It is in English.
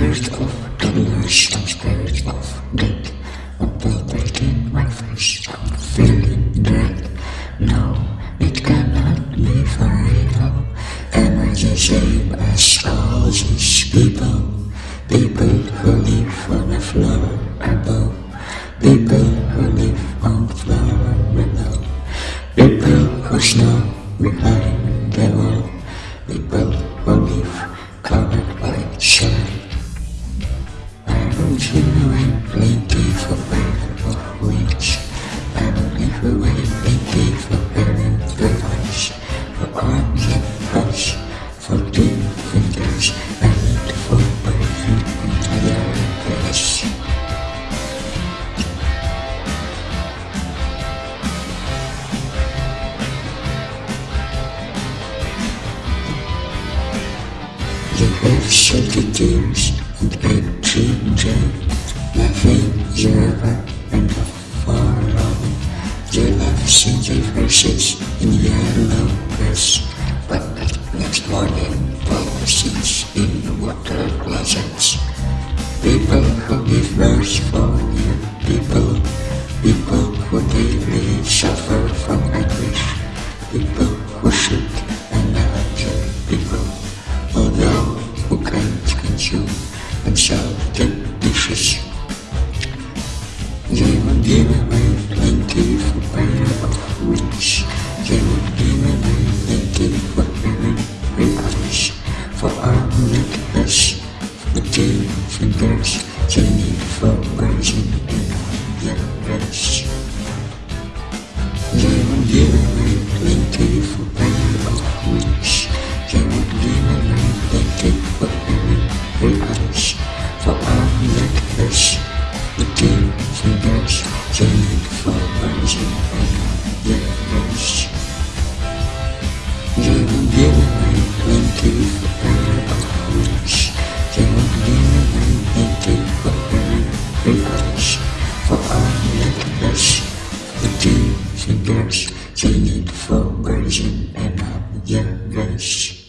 Most of generations period of death, upon breaking my face and feeling dread. No, it cannot be forever. Am I the same as all these people? People who live on the flower above. People who live on flower below. People who snow behind the wall. People live covered shed tears and ginger Nothing ever and have seen your verses in yellow press But next morning policies in water closets. People who give birth for you people consume themselves the dishes They will give away plenty for better of which They will give away plenty for better realize For our necklace, for two fingers They need for virgin and girls singing for girls and happy young girls.